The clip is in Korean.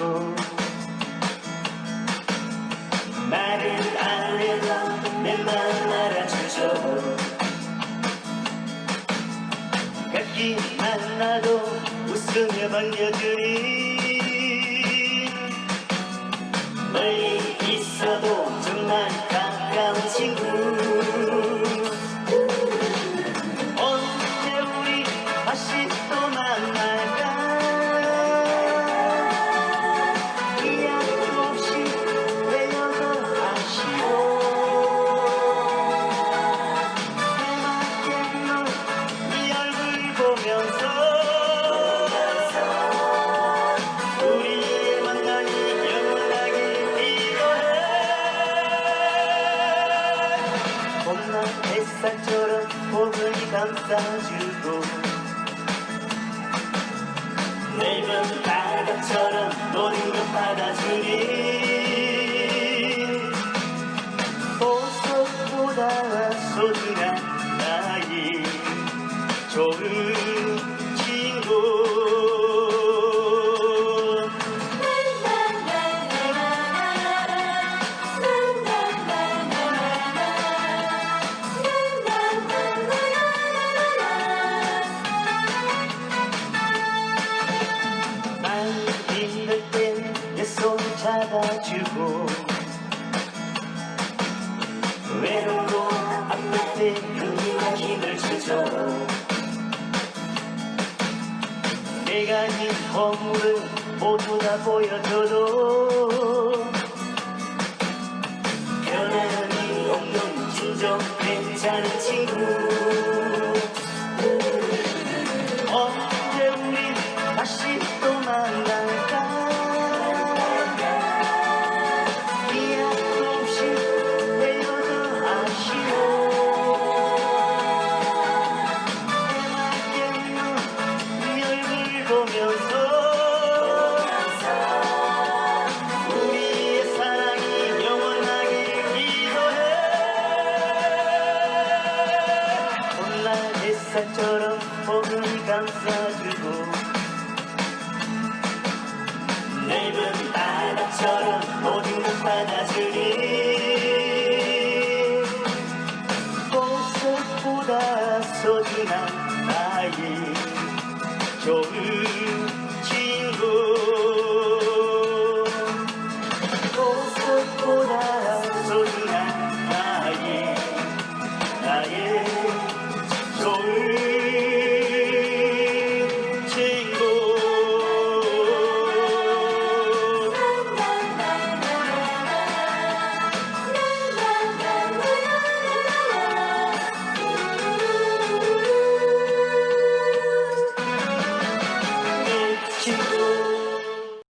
약해지고 말을 안 해도 내맘 알아주죠. 뵙기 만나도 웃으며 반겨주니 햇살처럼 포근히 감싸주고 넓은 바다처럼 모든 것 받아주니 잡아주고 외롭고 아플 때 은밀한 힘을 주죠 내가 진 허물을 모두 다 보여줘도 변함이 없는 진정 괜찮은 친구 햇살처럼 포근히 감싸주고 넓은 바다처럼 모든 것 받아주니 보석보다 소중한 나의 좋은